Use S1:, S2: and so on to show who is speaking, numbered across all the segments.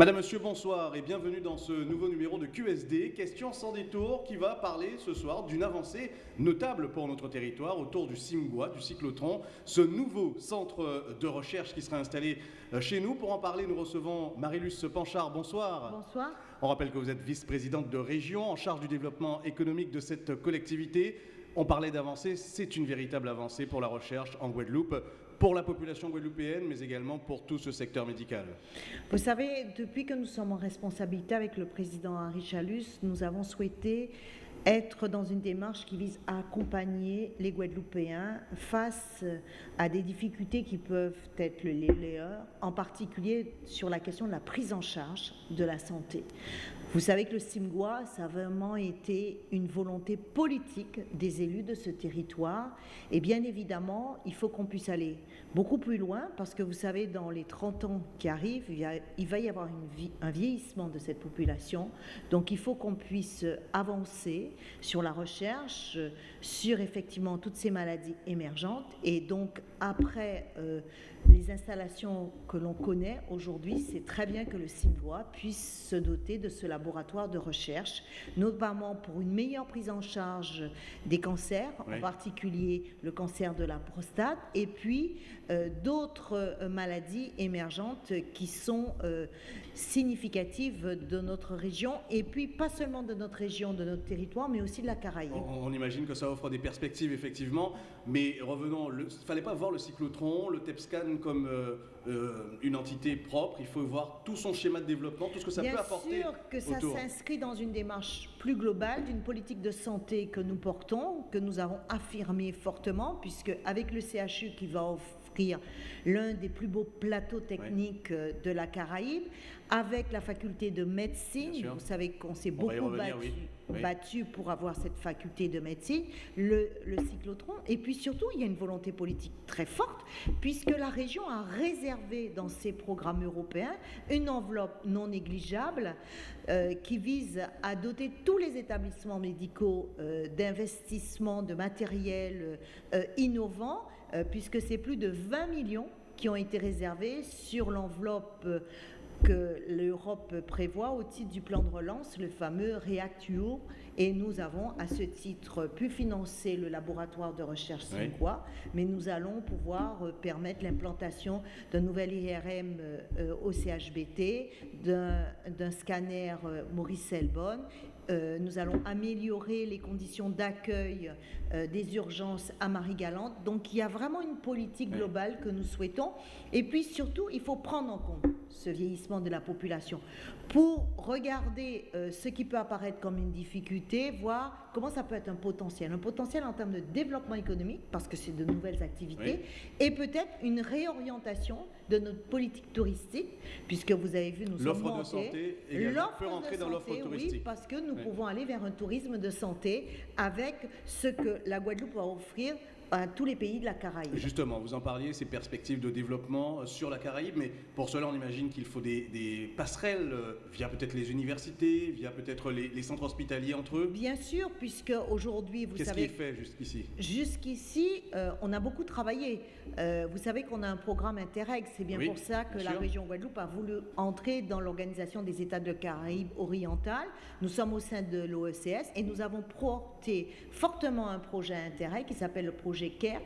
S1: Madame, Monsieur, bonsoir et bienvenue dans ce nouveau numéro de QSD, question sans détour, qui va parler ce soir d'une avancée notable pour notre territoire autour du CIMGUA, du cyclotron, ce nouveau centre de recherche qui sera installé euh, chez nous. Pour en parler, nous recevons Marilus Panchard. Bonsoir.
S2: Bonsoir.
S1: On rappelle que vous êtes vice-présidente de région en charge du développement économique de cette collectivité. On parlait d'avancée, c'est une véritable avancée pour la recherche en Guadeloupe pour la population guadeloupéenne, mais également pour tout ce secteur médical
S2: Vous savez, depuis que nous sommes en responsabilité avec le président Henri Chalus, nous avons souhaité être dans une démarche qui vise à accompagner les Guadeloupéens face à des difficultés qui peuvent être les leurs, en particulier sur la question de la prise en charge de la santé. Vous savez que le Simgois, ça a vraiment été une volonté politique des élus de ce territoire. Et bien évidemment, il faut qu'on puisse aller beaucoup plus loin parce que vous savez, dans les 30 ans qui arrivent, il, va y avoir un vieillissement de cette population. Donc il faut qu'on puisse avancer sur la recherche, sur effectivement toutes ces maladies émergentes. Et donc après euh, les installations que l'on connaît aujourd'hui, c'est très bien que le Simgois puisse se doter de ce laboratoire de recherche, notamment pour une meilleure prise en charge des cancers, en particulier le cancer de la prostate, et puis euh, d'autres euh, maladies émergentes qui sont euh, significatives de notre région, et puis pas seulement de notre région, de notre territoire, mais aussi de la Caraïbe.
S1: On, imagine que ça offre des perspectives, effectivement, mais revenons, il ne fallait pas voir le cyclotron, le TEPSCAN comme une entité propre, il faut voir tout son schéma de développement, tout ce que ça peut apporter.
S2: Bien sûr que ça s'inscrit dans une démarche plus globale d'une politique de santé que nous portons, que nous avons affirmé fortement, puisque avec le CHU qui va offrir l'un des plus beaux plateaux techniques euh, de la Caraïbe, avec la faculté de médecine. Vous savez qu'on s'est beaucoup battu, pour avoir cette faculté de médecine, le, cyclotron. Et puis surtout, il y a une volonté politique très forte, puisque la région a réservé dans ses programmes européens une enveloppe non négligeable euh, qui vise à doter tous les établissements médicaux euh, d'investissements, de matériel innovant euh, puisque c'est plus de 20 millions qui ont été réservés sur l'enveloppe que l'Europe prévoit au titre du plan de relance, le fameux REACT-EU. Et nous avons à ce titre pu financer le laboratoire de recherche Sinqua, mais nous allons pouvoir euh, permettre l'implantation d'un nouvel IRM au CHBT, d'un scanner Maurice Selbonne euh, nous allons améliorer les conditions d'accueil euh, des urgences à Marie-Galante. Donc il y a vraiment une politique globale que nous souhaitons. Et puis surtout, il faut prendre en compte ce vieillissement de la population pour regarder euh, ce qui peut apparaître comme une difficulté, voir comment ça peut être un potentiel. Un potentiel en termes de développement économique, parce que c'est de nouvelles activités, et peut-être une réorientation de notre politique touristique, puisque vous avez vu, nous sommes
S1: L'offre de santé peut rentrer dans l'offre touristique.
S2: Oui, parce que nous pouvons aller vers un tourisme de santé avec ce que la Guadeloupe va offrir à tous les pays de la Caraïbe.
S1: Justement, vous en parliez, ces perspectives de développement sur la Caraïbe, mais pour cela, on imagine qu'il faut des, passerelles euh, via peut-être les universités, via peut-être les, centres hospitaliers entre eux.
S2: Bien sûr, puisque aujourd'hui, vous
S1: savez...
S2: Qu'est-ce qui est
S1: fait jusqu'ici?
S2: Jusqu'ici, euh, on a beaucoup travaillé. Euh, vous savez qu'on a un programme Interreg, c'est bien pour ça que la région Guadeloupe a voulu entrer dans l'organisation des États de Caraïbes orientales. Nous sommes au sein de l'OECS et nous avons porté fortement un projet Interreg qui s'appelle le projet KERS,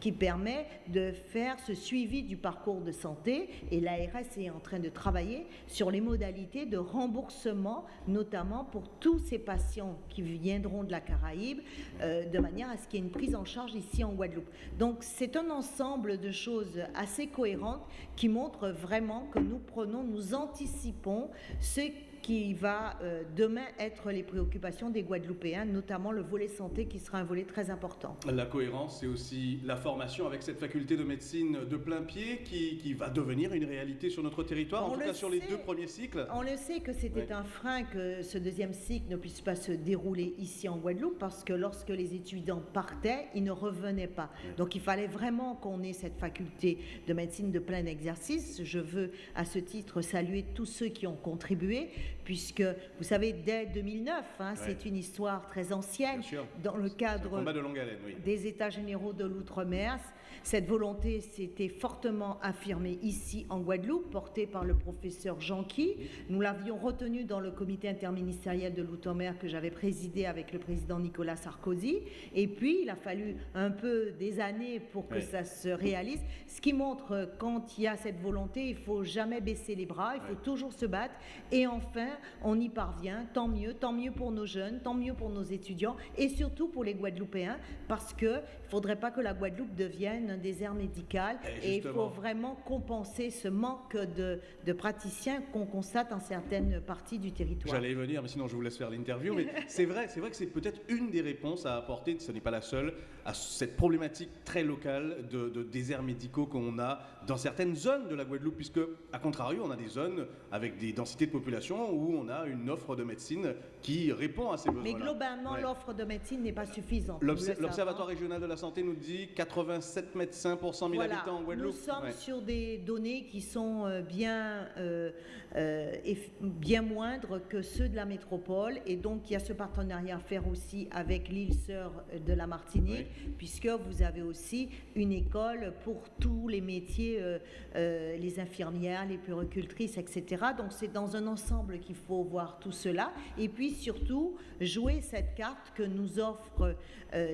S2: qui permet de faire ce suivi du parcours de santé. Et l'ARS est en train de travailler sur les modalités de remboursement, notamment pour tous ces patients qui viendront de la Caraïbe, euh, de manière à ce qu'il y ait une prise en charge ici en Guadeloupe. Donc c'est un ensemble de choses assez cohérentes qui montrent vraiment que nous prenons, nous anticipons ce qui va euh, demain être les préoccupations des Guadeloupéens, notamment le volet santé qui sera un volet très important.
S1: La cohérence, c'est aussi la formation avec cette faculté de médecine de plein pied qui, qui va devenir une réalité sur notre territoire, en tout cas sur les deux premiers cycles.
S2: On le sait que c'était un frein que ce deuxième cycle ne puisse pas se dérouler ici en Guadeloupe parce que lorsque les étudiants partaient, ils ne revenaient pas. Donc il fallait vraiment qu'on ait cette faculté de médecine de plein exercice. Je veux à ce titre saluer tous ceux qui ont contribué puisque vous savez, dès 2009, hein, c'est une histoire très ancienne, dans le cadre des États généraux de l'outre-mer. Cette volonté s'était fortement affirmée ici en Guadeloupe, portée par le professeur Jeanqui. Nous l'avions retenu dans le comité interministériel de l'outre-mer que j'avais présidé avec le président Nicolas Sarkozy. Et puis, il a fallu un peu des années pour que ça se réalise. Ce qui montre quand il y a cette volonté, il faut jamais baisser les bras, il faut toujours se battre. Et enfin, on y parvient. Tant mieux, tant mieux pour nos jeunes, tant mieux pour nos étudiants et surtout pour les Guadeloupéens, parce qu'il ne faudrait pas que la Guadeloupe devienne un désert médical et, il faut vraiment compenser ce manque de, de praticiens qu'on constate en certaines parties du territoire.
S1: J'allais y venir, mais sinon je vous laisse faire l'interview. Mais c'est vrai, c'est vrai que c'est peut-être une des réponses à apporter, ce n'est pas la seule, à cette problématique très locale de, de déserts médicaux qu'on a dans certaines zones de la Guadeloupe, puisque, à contrario, on a des zones avec des densités de population où on a une offre de médecine qui répond à ces besoins.
S2: Mais globalement, l'offre de médecine n'est pas suffisante.
S1: L'Observatoire régional de la santé nous dit 87 médecins pour 100 000 habitants en Guadeloupe.
S2: Nous sommes sur des données qui sont euh, bien, euh, euh, bien moindres que ceux de la métropole. Et donc, il y a ce partenariat à faire aussi avec l'île sœur de la Martinique, puisque vous avez aussi une école pour tous les métiers, les infirmières, les puéricultrices, etc. Donc, c'est dans un ensemble qu'il faut voir tout cela. Et puis, surtout, jouer cette carte que nous offre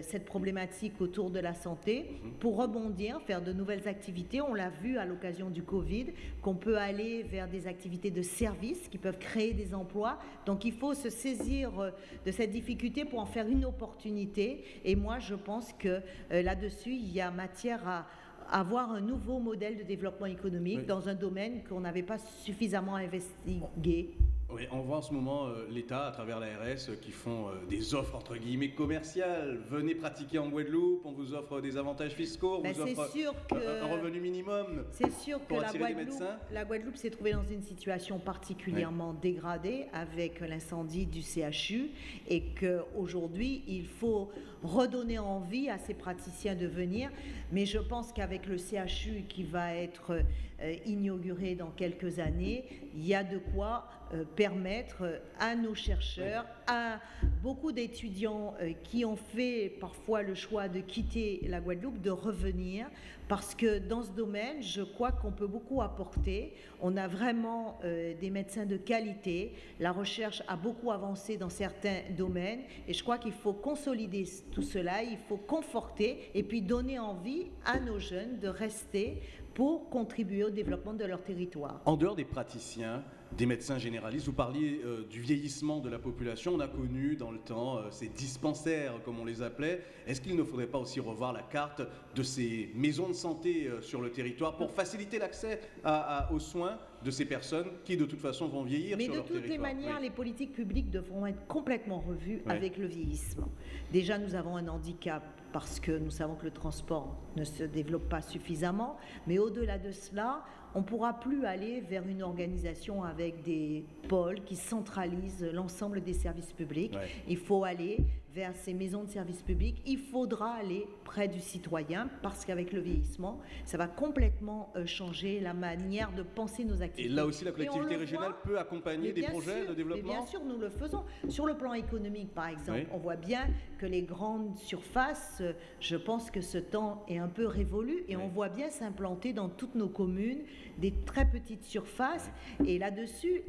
S2: cette problématique autour de la santé mhm. pour rebondir, faire de nouvelles activités. On l'a vu à l'occasion du Covid, qu'on peut aller vers des activités de service qui peuvent créer des emplois. Donc il faut se saisir euh, de cette difficulté pour en faire une opportunité. Et moi, je pense que euh, là-dessus, il y a matière à avoir un nouveau modèle de développement économique dans un domaine qu'on n'avait pas suffisamment investigué.
S1: Oui, on voit en ce moment euh, l'État, à travers l'ARS, euh, qui font euh, des offres entre guillemets commerciales. Venez pratiquer en Guadeloupe, on vous offre des avantages fiscaux, on ben, vous offre sûr que, un revenu minimum.
S2: C'est sûr que la Guadeloupe, la Guadeloupe s'est trouvée dans une situation particulièrement dégradée avec l'incendie du CHU et qu'aujourd'hui, il faut redonner envie à ces praticiens de venir. Mais je pense qu'avec le CHU qui va être inauguré dans quelques années, il y a de quoi permettre à nos chercheurs, à beaucoup d'étudiants euh, qui ont fait parfois le choix de quitter la Guadeloupe, de revenir, parce que dans ce domaine, je crois qu'on peut beaucoup apporter. On a vraiment euh, des médecins de qualité, la recherche a beaucoup avancé dans certains domaines, et je crois qu'il faut consolider tout cela, il faut conforter et puis donner envie à nos jeunes de rester pour contribuer au développement de leur territoire.
S1: En dehors des praticiens, des médecins généralistes. Vous parliez euh, du vieillissement de la population. On a connu dans le temps euh, ces dispensaires, comme on les appelait. Est-ce qu'il ne faudrait pas aussi revoir la carte de ces maisons de santé euh, sur le territoire pour faciliter l'accès aux soins de ces personnes qui, de toute façon, vont vieillir
S2: sur leur
S1: territoire
S2: Mais de toutes les manières, les politiques publiques devront être complètement revues avec le vieillissement. Déjà, nous avons un handicap parce que nous savons que le transport ne se développe pas suffisamment. Mais au-delà de cela, on ne pourra plus aller vers une organisation avec des pôles qui centralisent l'ensemble des services publics. Il faut aller vers ces maisons de services publics. Il faudra aller près du citoyen parce qu'avec le vieillissement, ça va complètement euh, changer la manière de penser nos activités.
S1: Et là aussi, la collectivité régionale peut accompagner des projets de développement
S2: Bien sûr, nous le faisons. Sur le plan économique, par exemple, on voit bien que les grandes surfaces, euh, je pense que ce temps est un peu révolu et on voit bien s'implanter dans toutes nos communes des très petites surfaces. Et là-dessus,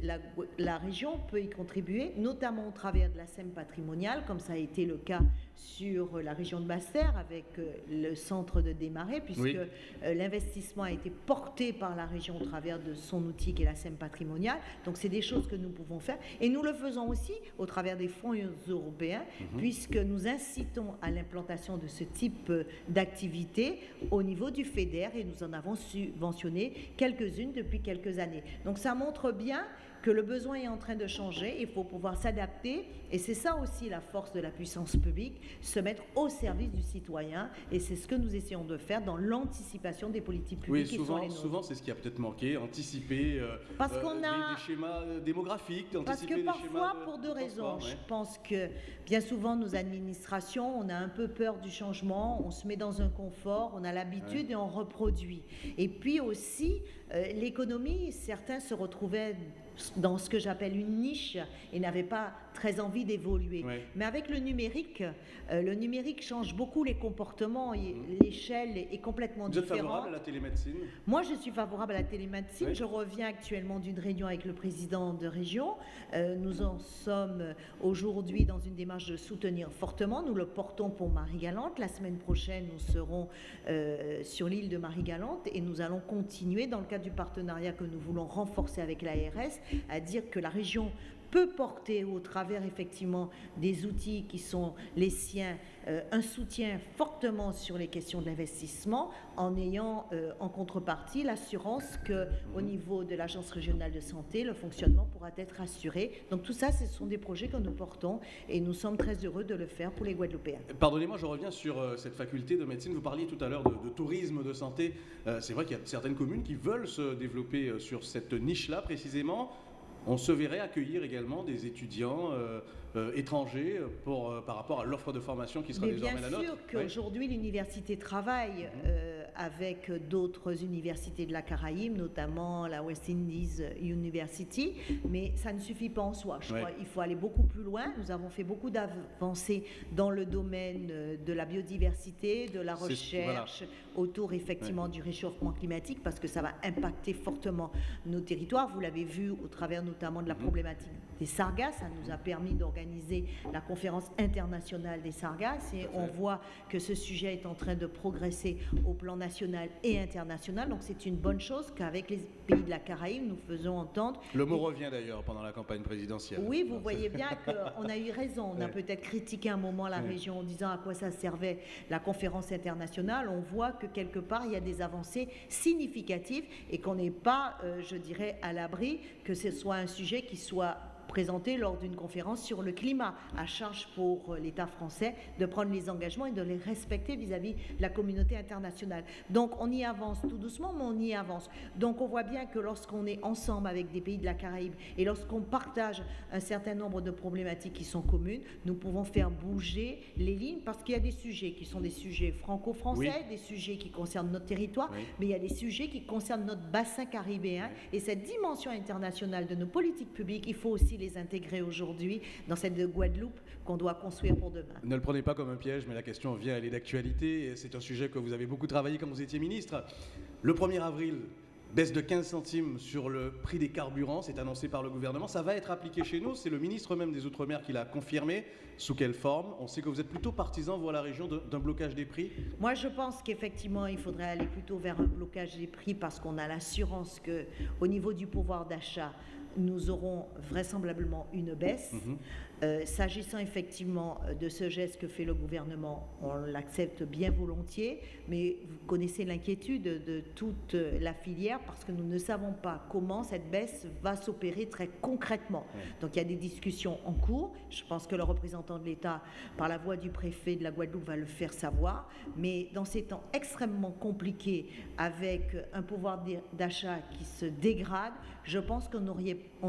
S2: la, région peut y contribuer, notamment au travers de la SEM patrimoniale, comme ça a été le cas sur la région de Basse-Terre avec euh, le centre de démarrer, puisque euh, l'investissement a été porté par la région au travers de son outil qui est la SEM patrimoniale. Donc c'est des choses que nous pouvons faire. Et nous le faisons aussi au travers des fonds européens, mhm. puisque nous incitons à l'implantation de ce type euh, d'activité au niveau du FEDER et nous en avons subventionné quelques-unes depuis quelques années. Donc ça montre bien que le besoin est en train de changer, il faut pouvoir s'adapter, et c'est ça aussi la force de la puissance publique, se mettre au service du citoyen, et c'est ce que nous essayons de faire dans l'anticipation des politiques publiques.
S1: Oui, souvent, souvent c'est ce qui a peut-être manqué, anticiper euh,
S2: Parce qu'on euh, a...
S1: des, schémas euh, démographiques,
S2: Parce que parfois, pour deux raisons, je pense que bien souvent nos administrations, on a un peu peur du changement, on se met dans un confort, on a l'habitude et on reproduit. Et puis aussi, l'économie, certains se retrouvaient dans ce que j'appelle une niche et n'avaient pas très envie d'évoluer. Mais avec le numérique, euh, le numérique change beaucoup les comportements et mmh. l'échelle est, complètement différente.
S1: Vous êtes favorable à la télémédecine?
S2: Moi, je suis favorable à la télémédecine. Je reviens actuellement d'une réunion avec le président de région. Euh, nous en sommes aujourd'hui dans une démarche de soutenir fortement. Nous le portons pour Marie-Galante. La semaine prochaine, nous serons euh, sur l'île de Marie-Galante et nous allons continuer dans le cadre du partenariat que nous voulons renforcer avec l'ARS à dire que la région peut porter au travers effectivement des outils qui sont les siens euh, un soutien fortement sur les questions de l'investissement en ayant euh, en contrepartie l'assurance que au niveau de l'agence régionale de santé le fonctionnement pourra être assuré. Donc tout ça ce sont des projets que nous portons et nous sommes très heureux de le faire pour les Guadeloupéens.
S1: Pardonnez-moi, je reviens sur euh, cette faculté de médecine. Vous parliez tout à l'heure de, de, tourisme de santé. C'est vrai qu'il y a certaines communes qui veulent se développer sur cette niche-là précisément on se verrait accueillir également des étudiants euh, euh, étrangers pour, euh, par rapport à l'offre de formation qui sera désormais la nôtre.
S2: Bien sûr qu'aujourd'hui l'université travaille mhm. Avec d'autres universités de la Caraïbe, notamment la West Indies University, mais ça ne suffit pas en soi. Je crois qu'il faut aller beaucoup plus loin. Nous avons fait beaucoup d'avancées dans le domaine de la biodiversité, de la recherche autour effectivement du réchauffement climatique, parce que ça va impacter fortement nos territoires. Vous l'avez vu au travers notamment de la problématique des sargasses. Ça nous a permis d'organiser la conférence internationale des sargasses et on voit que ce sujet est en train de progresser au plan national et international. Donc c'est une bonne chose qu'avec les pays de la Caraïbe, nous faisons entendre.
S1: Le mot revient d'ailleurs pendant la campagne présidentielle.
S2: Oui, vous voyez bien qu'on a eu raison. On a peut-être critiqué un moment la région en disant à quoi ça servait la conférence internationale. On voit que quelque part, il y a des avancées significatives et qu'on n'est pas, euh, je dirais, à l'abri que ce soit un sujet qui soit présenté lors d'une conférence sur le climat, à charge pour euh, l'État français de prendre les engagements et de les respecter vis-à-vis de la communauté internationale. Donc on y avance tout doucement, mais on y avance. Donc on voit bien que lorsqu'on est ensemble avec des pays de la Caraïbe et lorsqu'on partage un certain nombre de problématiques qui sont communes, nous pouvons faire bouger les lignes parce qu'il y a des sujets qui sont des sujets franco-français, des sujets qui concernent notre territoire, mais il y a des sujets qui concernent notre bassin caribéen et cette dimension internationale de nos politiques publiques, il faut aussi les intégrer aujourd'hui dans cette Guadeloupe qu'on doit construire pour demain.
S1: Ne le prenez pas comme un piège, mais la question vient, elle est d'actualité. C'est un sujet que vous avez beaucoup travaillé quand vous étiez ministre. Le 1er avril, baisse de 15 centimes sur le prix des carburants, c'est annoncé par le gouvernement. Ça va être appliqué chez nous. C'est le ministre même des Outre-mer qui l'a confirmé. Sous quelle forme? On sait que vous êtes plutôt partisan, vous, à la région, d'un blocage des prix
S2: Moi, je pense qu'effectivement, il faudrait aller plutôt vers un blocage des prix parce qu'on a l'assurance qu'au niveau du pouvoir d'achat, nous aurons vraisemblablement une baisse. Mhm. Euh, s'agissant effectivement euh, de ce geste que fait le gouvernement, on l'accepte bien volontiers, mais vous connaissez l'inquiétude de toute la filière parce que nous ne savons pas comment cette baisse va s'opérer très concrètement. Donc il y a des discussions en cours. Je pense que le représentant de l'État, par la voix du préfet de la Guadeloupe, va le faire savoir. Mais dans ces temps extrêmement compliqués, avec un pouvoir d'achat qui se dégrade, je pense qu'on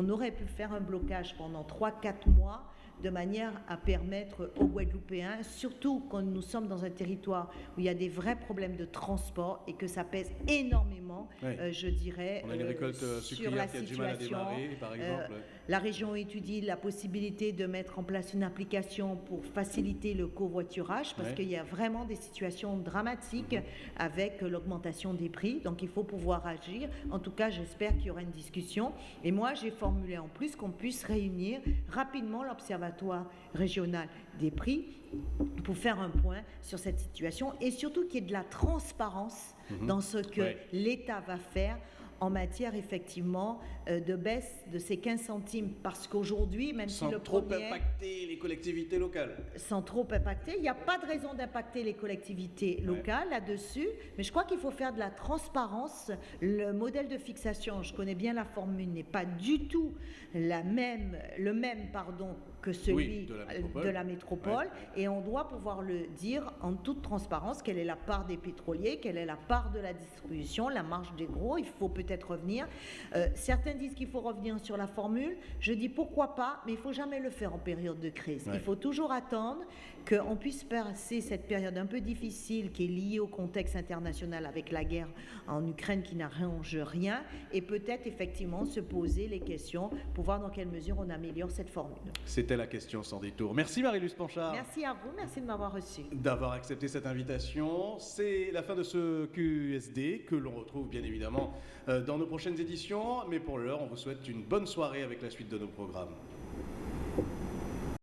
S2: aurait, pu faire un blocage pendant 3-4 mois de manière à permettre aux Guadeloupéens, surtout quand nous sommes dans un territoire où il y a des vrais problèmes de transport et que ça pèse énormément, euh, je dirais,
S1: On a une euh, récolte euh, sur la qui a situation. Du mal à démarrer, par exemple.
S2: La région étudie la possibilité de mettre en place une application pour faciliter le covoiturage parce qu'il y a vraiment des situations dramatiques avec l'augmentation des prix. Donc il faut pouvoir agir. En tout cas, j'espère qu'il y aura une discussion. Et moi, j'ai formulé en plus qu'on puisse réunir rapidement l'observation régional des prix pour faire un point sur cette situation et surtout qu'il y ait de la transparence mhm. dans ce que l'État va faire en matière effectivement euh, de baisse de ces 15 centimes parce qu'aujourd'hui, même
S1: sans
S2: si le
S1: trop impacter les collectivités locales.
S2: Sans trop impacter, il n'y a pas de raison d'impacter les collectivités locales là-dessus, mais je crois qu'il faut faire de la transparence. Le modèle de fixation, je connais bien la formule, n'est pas du tout la même, le même pardon que celui de la métropole, et on doit pouvoir le dire en toute transparence quelle est la part des pétroliers, quelle est la part de la distribution, la marge des gros. Il faut peut-être revenir. Euh, certains disent qu'il faut revenir sur la formule. Je dis pourquoi pas, mais il faut jamais le faire en période de crise. Il faut toujours attendre qu'on puisse passer cette période un peu difficile qui est liée au contexte international avec la guerre en Ukraine qui n'arrange rien et peut-être effectivement se poser les questions pour voir dans quelle mesure on améliore cette formule.
S1: C'était la question sans détour. Merci Marie-Luce Panchard.
S2: Merci à vous, merci de m'avoir reçu.
S1: D'avoir accepté cette invitation. C'est la fin de ce QSD que l'on retrouve bien évidemment euh, dans nos prochaines éditions. Mais pour l'heure, on vous souhaite une bonne soirée avec la suite de nos programmes.